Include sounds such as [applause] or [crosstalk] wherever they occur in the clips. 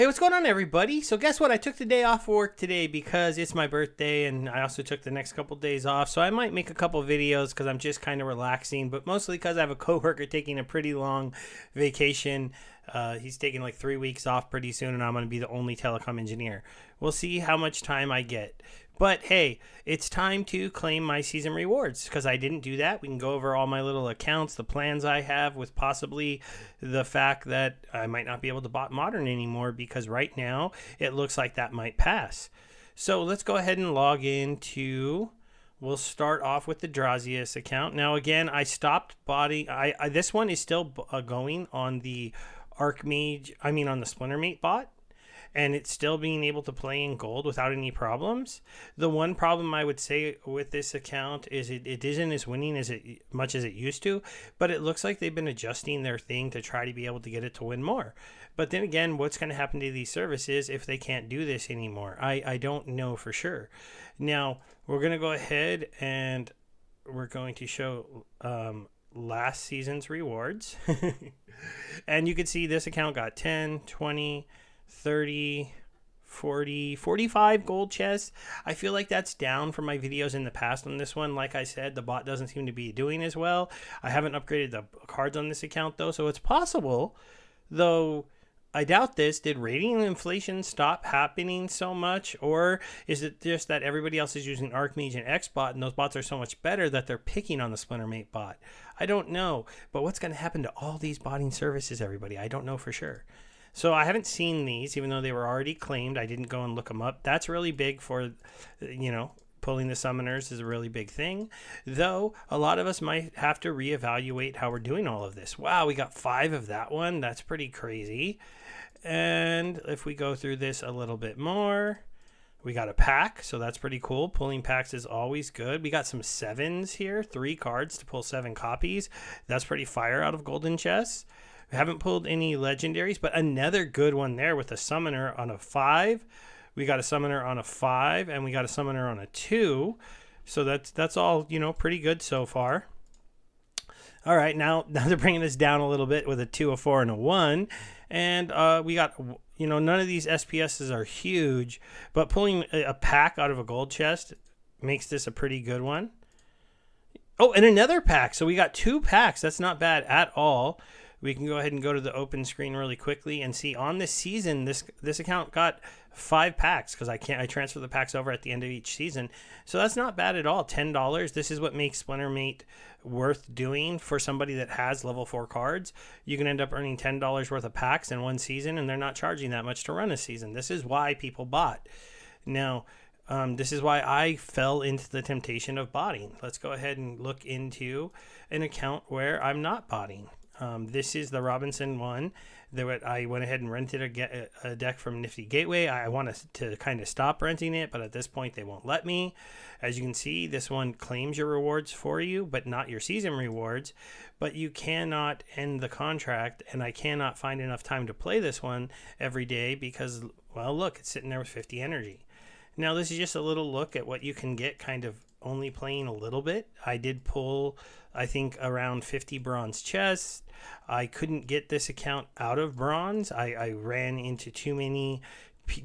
Hey, what's going on, everybody? So, guess what? I took the day off work today because it's my birthday, and I also took the next couple days off. So, I might make a couple videos because I'm just kind of relaxing, but mostly because I have a coworker taking a pretty long vacation. Uh, he's taking like three weeks off pretty soon, and I'm going to be the only telecom engineer. We'll see how much time I get. But hey, it's time to claim my season rewards because I didn't do that. We can go over all my little accounts, the plans I have, with possibly the fact that I might not be able to bot modern anymore because right now it looks like that might pass. So let's go ahead and log into. We'll start off with the Drazius account. Now again, I stopped body. I, I this one is still uh, going on the Archmage. I mean on the Splintermate bot and it's still being able to play in gold without any problems. The one problem I would say with this account is it, it isn't as winning as it much as it used to, but it looks like they've been adjusting their thing to try to be able to get it to win more. But then again, what's going to happen to these services if they can't do this anymore? I, I don't know for sure. Now, we're going to go ahead and we're going to show um, last season's rewards. [laughs] and you can see this account got 10, 20, 30, 40, 45 gold chests. I feel like that's down from my videos in the past on this one. Like I said, the bot doesn't seem to be doing as well. I haven't upgraded the cards on this account though, so it's possible, though I doubt this. Did rating inflation stop happening so much? Or is it just that everybody else is using Archmage and Xbot and those bots are so much better that they're picking on the Splintermate bot? I don't know. But what's going to happen to all these botting services, everybody? I don't know for sure. So I haven't seen these, even though they were already claimed. I didn't go and look them up. That's really big for, you know, pulling the summoners is a really big thing. Though a lot of us might have to reevaluate how we're doing all of this. Wow, we got five of that one. That's pretty crazy. And if we go through this a little bit more, we got a pack, so that's pretty cool. Pulling packs is always good. We got some sevens here, three cards to pull seven copies. That's pretty fire out of golden chests. We haven't pulled any legendaries, but another good one there with a summoner on a five. We got a summoner on a five, and we got a summoner on a two. So that's that's all you know, pretty good so far. All right, now [laughs] now they're bringing us down a little bit with a two, a four, and a one, and uh, we got you know none of these SPSs are huge, but pulling a pack out of a gold chest makes this a pretty good one. Oh, and another pack. So we got two packs. That's not bad at all we can go ahead and go to the open screen really quickly and see on this season this this account got five packs because I can't I transfer the packs over at the end of each season. So that's not bad at all. Ten dollars. This is what makes Splinter Mate worth doing for somebody that has level four cards. You can end up earning ten dollars worth of packs in one season, and they're not charging that much to run a season. This is why people bought. Now. Um, this is why I fell into the temptation of botting. Let's go ahead and look into an account where I'm not botting. Um, this is the Robinson one that I went ahead and rented a, a deck from Nifty Gateway. I want to, to kind of stop renting it, but at this point they won't let me. As you can see, this one claims your rewards for you, but not your season rewards. But you cannot end the contract, and I cannot find enough time to play this one every day because, well, look, it's sitting there with 50 energy. Now, this is just a little look at what you can get kind of only playing a little bit. I did pull, I think, around 50 bronze chests. I couldn't get this account out of bronze. I, I ran into too many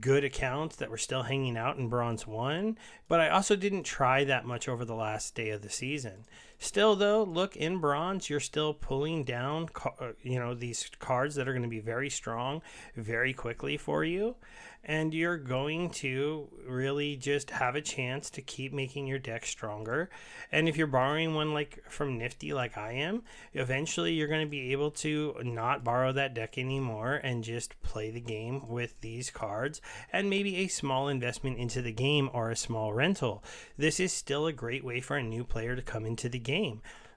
good accounts that were still hanging out in bronze 1 but i also didn't try that much over the last day of the season still though look in bronze you're still pulling down uh, you know these cards that are going to be very strong very quickly for you and you're going to really just have a chance to keep making your deck stronger. And if you're borrowing one like from Nifty, like I am, eventually you're going to be able to not borrow that deck anymore and just play the game with these cards and maybe a small investment into the game or a small rental. This is still a great way for a new player to come into the game.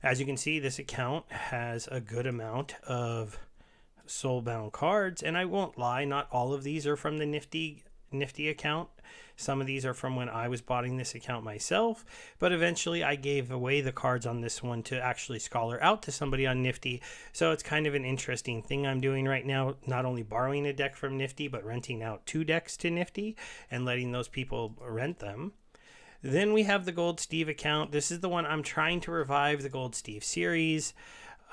As you can see, this account has a good amount of soulbound cards. And I won't lie, not all of these are from the Nifty Nifty account. Some of these are from when I was botting this account myself, but eventually I gave away the cards on this one to actually scholar out to somebody on Nifty. So it's kind of an interesting thing I'm doing right now, not only borrowing a deck from Nifty, but renting out two decks to Nifty and letting those people rent them. Then we have the Gold Steve account. This is the one I'm trying to revive the Gold Steve series.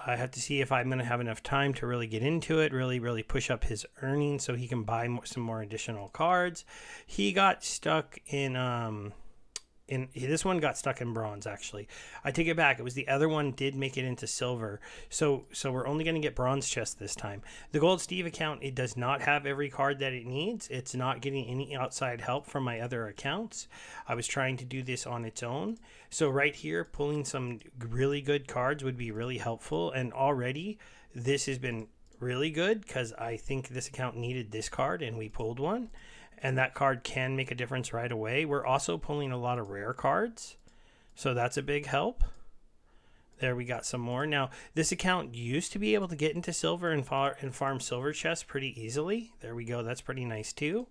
I have to see if I'm going to have enough time to really get into it, really, really push up his earnings so he can buy more, some more additional cards. He got stuck in um, in this one got stuck in bronze actually. I take it back. It was the other one did make it into silver. So so we're only going to get bronze chest this time. The gold steve account it does not have every card that it needs. It's not getting any outside help from my other accounts. I was trying to do this on its own. So right here pulling some really good cards would be really helpful. And already this has been really good because i think this account needed this card and we pulled one and that card can make a difference right away. We're also pulling a lot of rare cards, so that's a big help. There we got some more. Now, this account used to be able to get into silver and, far, and farm silver chests pretty easily. There we go. That's pretty nice too.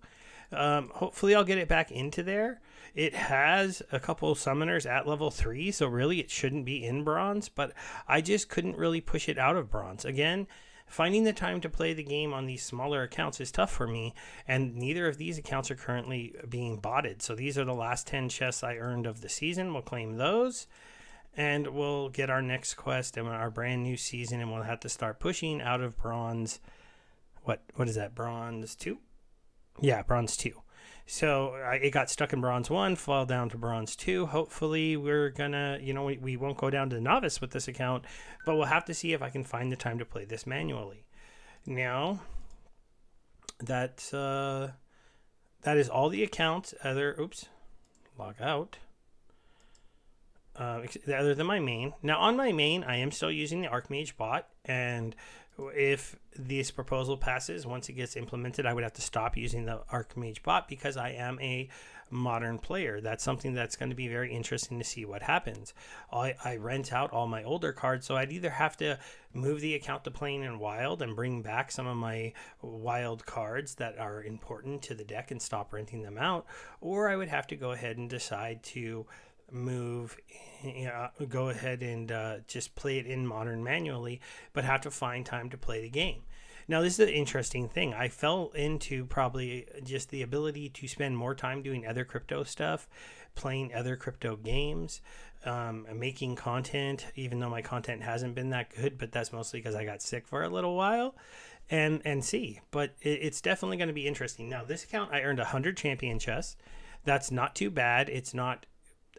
Um, hopefully, I'll get it back into there. It has a couple summoners at level 3, so really it shouldn't be in bronze, but I just couldn't really push it out of bronze. Again, Finding the time to play the game on these smaller accounts is tough for me, and neither of these accounts are currently being botted. So these are the last 10 chests I earned of the season. We'll claim those, and we'll get our next quest and our brand new season, and we'll have to start pushing out of bronze. What what is that? Bronze two? Yeah, bronze two. So I, it got stuck in bronze one, fall down to bronze two. Hopefully, we're gonna, you know, we, we won't go down to novice with this account, but we'll have to see if I can find the time to play this manually. Now, that uh, that is all the accounts. Other, oops, log out. Uh, other than my main. Now on my main, I am still using the Archmage bot, and if this proposal passes, once it gets implemented, I would have to stop using the Archmage bot because I am a modern player. That's something that's going to be very interesting to see what happens. I, I rent out all my older cards, so I'd either have to move the account to playing in wild and bring back some of my wild cards that are important to the deck and stop renting them out, or I would have to go ahead and decide to move, you know, go ahead and uh, just play it in modern manually, but have to find time to play the game. Now, this is an interesting thing. I fell into probably just the ability to spend more time doing other crypto stuff, playing other crypto games, um, making content, even though my content hasn't been that good, but that's mostly because I got sick for a little while. And, and see, but it, it's definitely going to be interesting. Now, this account, I earned 100 champion chests. That's not too bad. It's not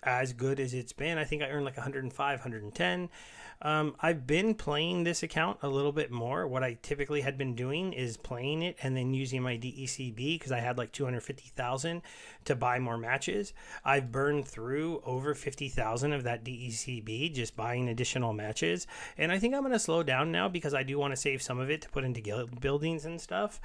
as good as it's been. I think I earned like 105, 110. Um, I've been playing this account a little bit more. What I typically had been doing is playing it and then using my DECB because I had like 250,000 to buy more matches. I've burned through over 50,000 of that DECB just buying additional matches. And I think I'm going to slow down now because I do want to save some of it to put into guild buildings and stuff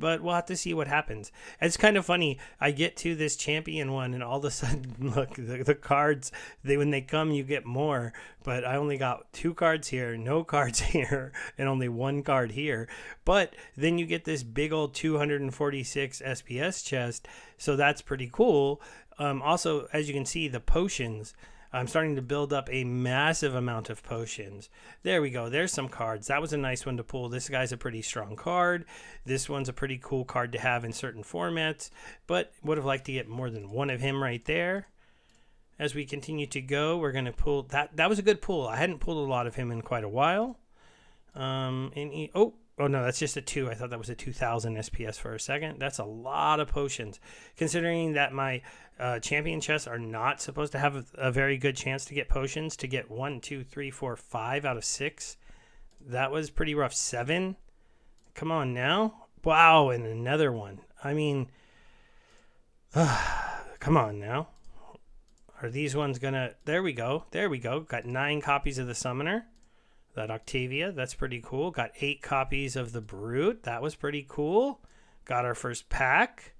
but we'll have to see what happens. It's kind of funny. I get to this champion one, and all of a sudden, [laughs] look, the, the cards, they when they come, you get more. But I only got two cards here, no [laughs] cards here, and only one card here. But then you get this big old 246 SPS chest, so that's pretty cool. Um, also, as you can see, the potions I'm starting to build up a massive amount of potions. There we go. There's some cards. That was a nice one to pull. This guy's a pretty strong card. This one's a pretty cool card to have in certain formats, but would have liked to get more than one of him right there. As we continue to go, we're going to pull that. That was a good pull. I hadn't pulled a lot of him in quite a while. Um, and he, oh, Oh no, that's just a two. I thought that was a 2000 SPS for a second. That's a lot of potions, considering that my uh, champion chests are not supposed to have a, a, very good chance to get potions. To get one, two, three, four, five out of six, that was pretty rough. Seven. Come on now. Wow, and another one. I mean, uh, [sighs] come on now. Are these ones gonna? There we go. There we go. Got nine copies of the summoner that Octavia. That's pretty cool. Got eight copies of the Brute. That was pretty cool. Got our first pack.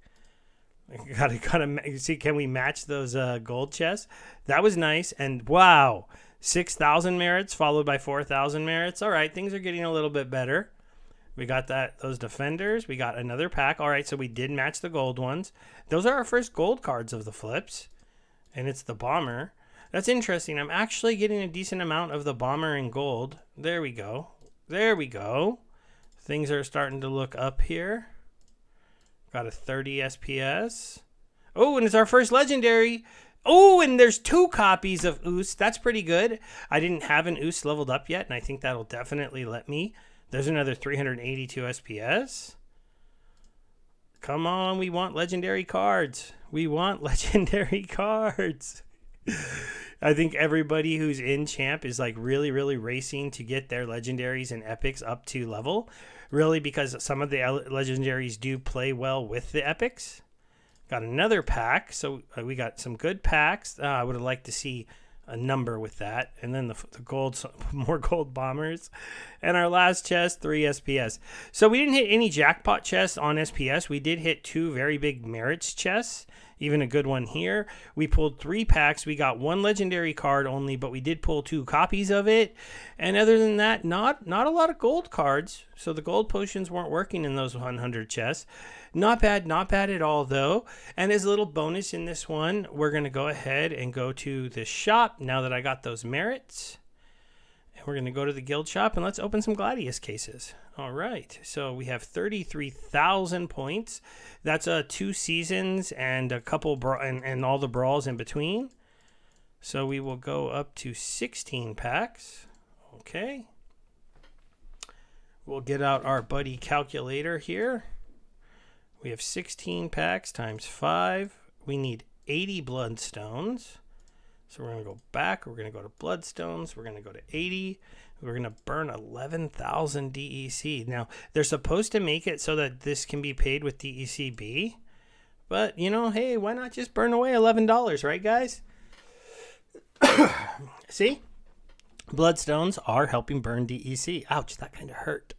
[laughs] Gotta gotta see. Can we match those uh, gold chests? That was nice. And wow, six thousand merits followed by four thousand merits. All right, things are getting a little bit better. We got that those defenders. We got another pack. All right, so we did match the gold ones. Those are our first gold cards of the flips, and it's the bomber. That's interesting. I'm actually getting a decent amount of the bomber in gold. There we go. There we go. Things are starting to look up here. Got a 30 SPS. Oh, and it's our first legendary. Oh, and there's two copies of Oos. That's pretty good. I didn't have an Oos leveled up yet, and I think that'll definitely let me. There's another 382 SPS. Come on, we want legendary cards. We want [laughs] legendary cards. I think everybody who's in champ is like really, really racing to get their legendaries and epics up to level. Really, because some of the legendaries do play well with the epics. Got another pack, so uh, we got some good packs. Uh, I would have liked to see a number with that, and then the, the gold, [laughs] more gold bombers, and our last chest, three SPS. So we didn't hit any jackpot chests on SPS. We did hit two very big merits chests, even a good one here. We pulled three packs. We got one legendary card only, but we did pull two copies of it. And other than that, not not a lot of gold cards. So the gold potions weren't working in those 100 chests. Not bad, not bad at all though. And as a little bonus in this one, we're going to go ahead and go to the shop now that I got those merits. We're going to go to the guild shop and let's open some Gladius cases. All right, so we have 33,000 points. That's uh, two seasons and a couple and, and all the brawls in between. So we will go up to 16 packs. Okay. We'll get out our buddy calculator here. We have 16 packs times 5. We need 80 bloodstones. So we're going to go back. We're going to go to bloodstones. We're going to go to 80. We're going to burn 11,000 DEC. Now, they're supposed to make it so that this can be paid with DECB. But, you know, hey, why not just burn away $11, right, guys? [coughs] See? Bloodstones are helping burn DEC. Ouch, that kind of hurt.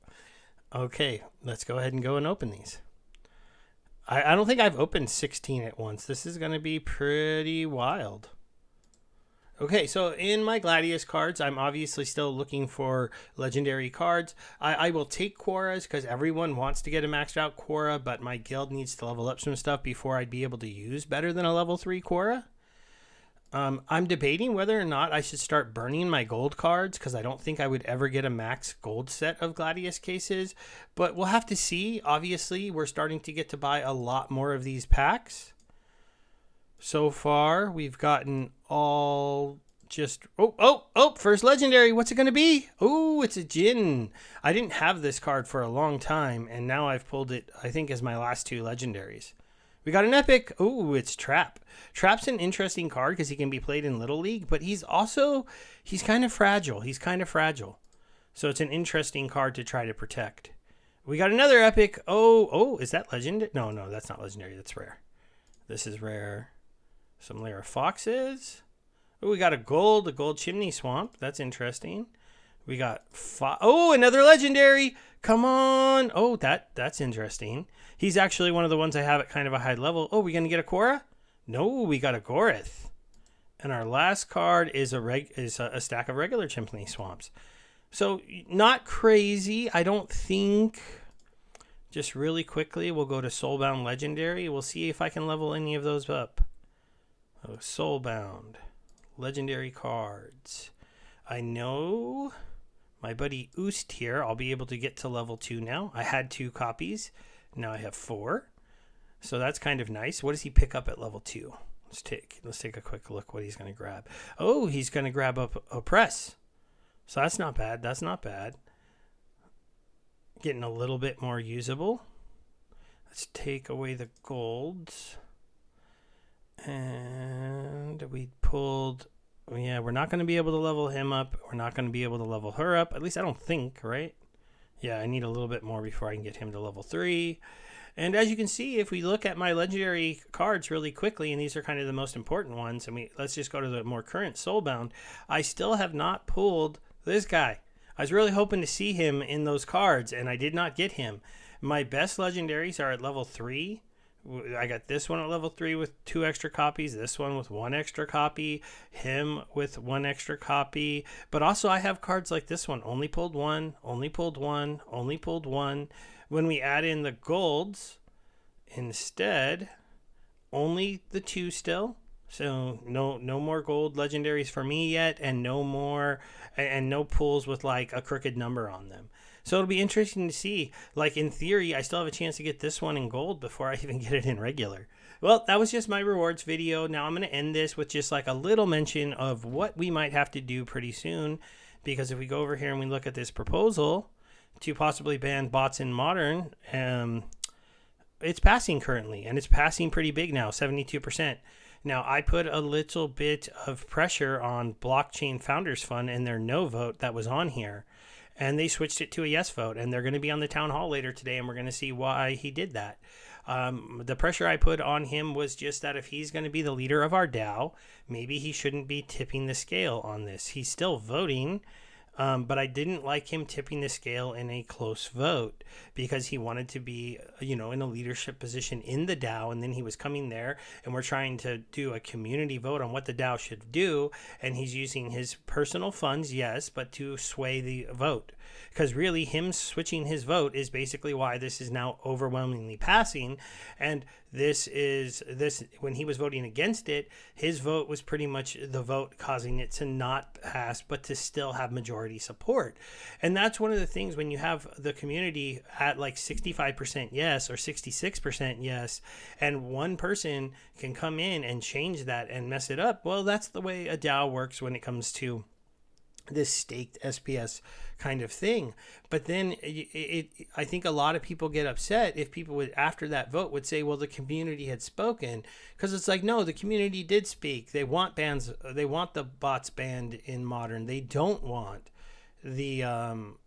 Okay, let's go ahead and go and open these. I, I don't think I've opened 16 at once. This is going to be pretty wild. Okay, so in my Gladius cards, I'm obviously still looking for legendary cards. I, I will take Quoras because everyone wants to get a maxed out Quora, but my guild needs to level up some stuff before I'd be able to use better than a level 3 Quora. Um, I'm debating whether or not I should start burning my gold cards because I don't think I would ever get a max gold set of Gladius cases, but we'll have to see. Obviously, we're starting to get to buy a lot more of these packs. So far, we've gotten all just oh oh oh first legendary. What's it going to be? Oh it's a Jhin i didn't have this card for a long time and now i've pulled it i think as my last two legendaries. We got an epic oh it's trap. Trap's an interesting card because he can be played in little league but he's also he's kind of fragile. He's kind of fragile. So it's an interesting card to try to protect. We got another epic oh oh is that legend no no that's not legendary that's rare. This is rare some layer of foxes. Oh, we got a gold, a gold chimney swamp. That's interesting. We got oh another legendary. Come on. Oh, that that's interesting. He's actually one of the ones I have at kind of a high level. Oh, we gonna get a Cora? No, we got a Gorith. And our last card is a reg is a, a stack of regular chimney swamps. So not crazy. I don't think. Just really quickly, we'll go to Soulbound Legendary. We'll see if I can level any of those up. Oh, Soulbound. Legendary cards. I know my buddy Oost here. I'll be able to get to level 2 now. I had two copies. Now I have four. So that's kind of nice. What does he pick up at level 2? Let's take let's take a quick look what he's to grab. Oh, he's to grab up press. So that's not bad. That's not bad. Getting a little bit more usable. Let's take away the golds. And we pulled. Yeah, we're not going to be able to level him up. We're not going to be able to level her up. At least I don't think, right? Yeah, I need a little bit more before I can get him to level 3. And as you can see, if we look at my legendary cards really quickly, and these are kind of the most important ones, and we let's just go to the more current Soulbound, I still have not pulled this guy. I was really hoping to see him in those cards, and I did not get him. My best legendaries are at level 3, I got this one at level three with two extra copies, this one with one extra copy, him with one extra copy. But also, I have cards like this one only pulled one, only pulled one, only pulled one. When we add in the golds, instead, only the two still. So no no more gold legendaries for me yet, and no more and no pulls with like a crooked number on them. So it'll be interesting to see. Like in theory, I still have a chance to get this one in gold before I [laughs] even get it in regular. Well, that was just my rewards video. Now I'm going to end this with just like a little mention of what we might have to do pretty soon. Because if we go over here and we look at this proposal to possibly ban bots in modern, um, it's passing currently and it's passing pretty big now, 72%. Now, I put a little bit of pressure on Blockchain Founders Fund and their no vote that was on here, and they switched it to a yes vote. And they're going to be on the town hall later today, and we're going to see why he did that. Um, the pressure I put on him was just that if he's going to be the leader of our DAO, maybe he shouldn't be tipping the scale on this. He's still voting. Um, but I didn't like him tipping the scale in a close vote because he wanted to be, you know, in a leadership position in the DAO. And then he was coming there and we're trying to do a community vote on what the DAO should do. And he's using his personal funds, yes, but to sway the vote because really him switching his vote is basically why this is now overwhelmingly passing. And this is this when he was voting against it his vote was pretty much the vote causing it to not pass but to still have majority support. And that's one of the things when you have the community at like 65% yes or 66% yes and one person can come in and change that and mess it up well that's the way a DAO works when it comes to this staked SPS kind of thing. But then it, it, I think a lot of people get upset if people would after that vote would say, well, the community had spoken because it's like, no, the community did speak. They want bans. They want the bots banned in modern. They don't want the um,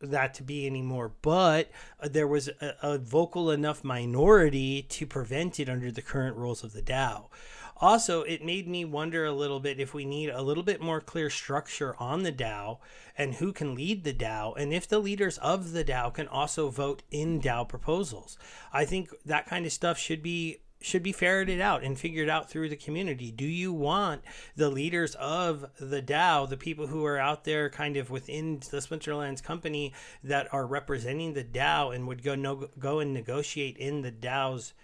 that to be anymore. But uh, there was a, a vocal enough minority to prevent it under the current rules of the DAO. Also, it made me wonder a little bit if we need a little bit more clear structure on the DAO and who can lead the DAO, and if the leaders of the DAO can also vote in DAO proposals. I think that kind of stuff should be should be ferreted out and figured out through the community. Do you want the leaders of the DAO, the people who are out there kind of within the Splinterlands company that are representing the DAO and would go no, go and negotiate in the DAO's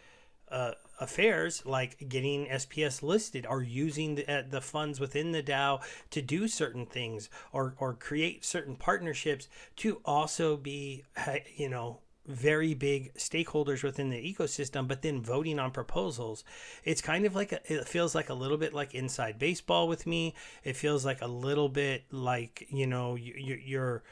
uh, affairs like getting SPS listed or using the, uh, the funds within the DAO to do certain things or, or create certain partnerships to also be, you know, very big stakeholders within the ecosystem, but then voting on proposals. It's kind of like a, it feels like a little bit like inside baseball with me. It feels like a little bit like you know you, you're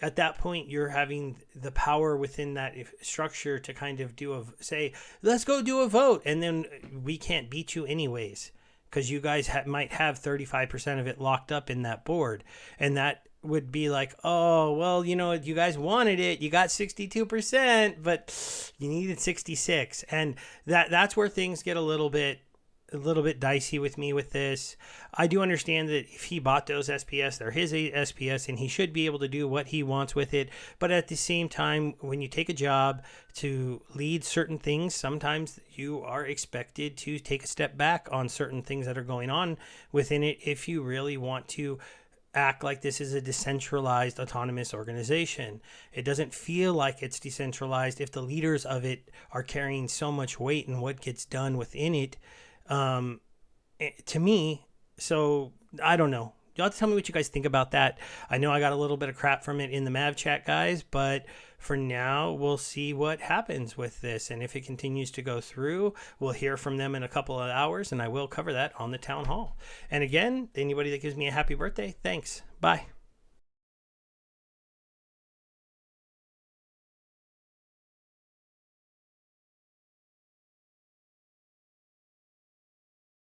at that point you're having the power within that structure to kind of do a say let's go do a vote and then uh, we can't beat you anyways because you guys ha- might have 35% of it locked up in that board. And that would be like oh well you know you guys wanted it. You got 62% but you needed 66 and that that's where things get a little bit a little bit dicey with me with this. I do understand that if he bought those SPS, they're his SPS and he should be able to do what he wants with it. But at the same time, when you take a job to lead certain things, sometimes you are expected to take a step back on certain things that are going on within it if you really want to act like this is a decentralized autonomous organization. It doesn't feel like it's decentralized if the leaders of it are carrying so much weight in what gets done within it um, eh, to me, so I don't know. Y'all have to tell me what you guys think about that. I know I got a little bit of crap from it in the Mav chat, guys, but for now, we'll see what happens with this. And if it continues to go through, we'll hear from them in a couple of hours, and I will cover that on the town hall. And again, anybody that gives me a happy birthday, thanks. Bye.